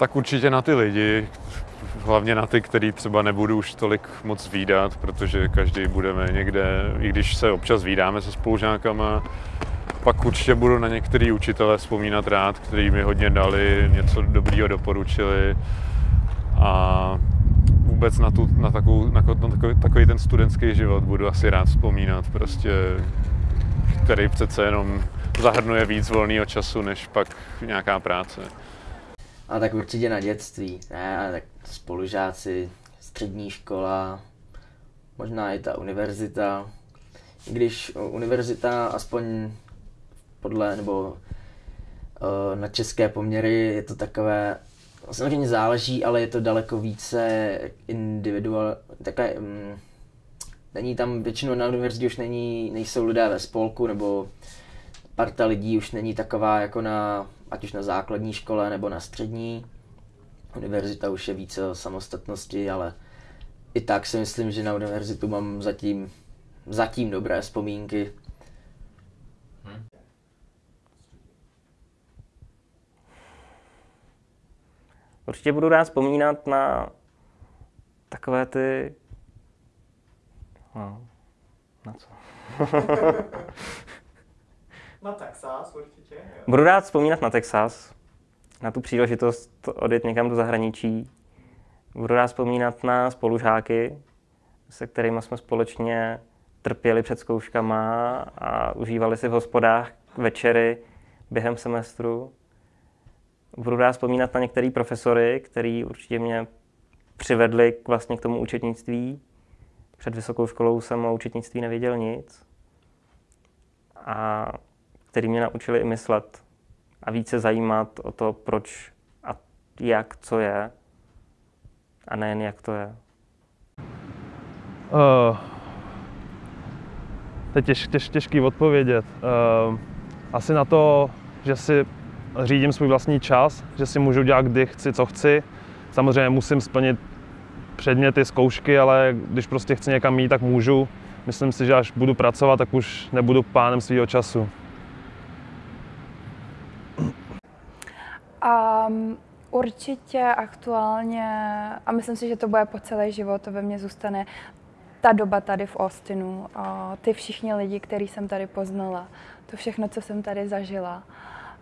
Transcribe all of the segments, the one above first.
Tak určitě na ty lidi, hlavně na ty, který třeba nebudu už tolik moc výdat, protože každý budeme někde, i když se občas výdáme se spolužákama, pak určitě budu na některý učitele vzpomínat rád, kteří mi hodně dali, něco dobrýho doporučili. A vůbec na, tu, na, takovou, na, na takový, takový ten studentský život budu asi rád vzpomínat, prostě, který přece jenom zahrnuje víc volného času, než pak nějaká práce. A tak určitě na dětství, ne, tak spolužáci, střední škola, možná i ta univerzita. I když univerzita aspoň podle, nebo uh, na české poměry je to takové, samozřejmě záleží, ale je to daleko více individual, takové, um, není tam, většinou na univerzitě už není, nejsou lidé ve spolku, nebo parta lidí už není taková jako na, ať už na základní škole nebo na střední. Univerzita už je více o samostatnosti, ale i tak si myslím, že na univerzitu mám zatím, zatím dobré vzpomínky. Hmm. Určitě budu rád vzpomínat na takové ty... No, na co? Na Texas určitě. Jo. Budu rád vzpomínat na Texas, na tu příležitost odjet někam do zahraničí. Budu rád vzpomínat na spolužáky, se kterými jsme společně trpěli před zkouškama a užívali si v hospodách večery během semestru. Budu rád vzpomínat na některé profesory, který určitě mě přivedli k, vlastně k tomu účetnictví. Před vysokou školou jsem o účetnictví nevěděl nic. A který mě naučili i myslet a více zajímat o to, proč a jak, co je, a nejen jak to je. Uh, to je těž, těž, těžký odpovědět. Uh, asi na to, že si řídím svůj vlastní čas, že si můžu dělat kdy chci, co chci. Samozřejmě musím splnit předměty, zkoušky, ale když prostě chci někam jít, tak můžu. Myslím si, že až budu pracovat, tak už nebudu pánem svého času. Um, určitě aktuálně, a myslím si, že to bude po celý život, to ve mně zůstane, ta doba tady v Austinu, a ty všichni lidi, který jsem tady poznala, to všechno, co jsem tady zažila.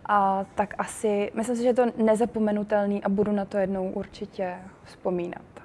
A tak asi, myslím si, že je to nezapomenutelný a budu na to jednou určitě vzpomínat.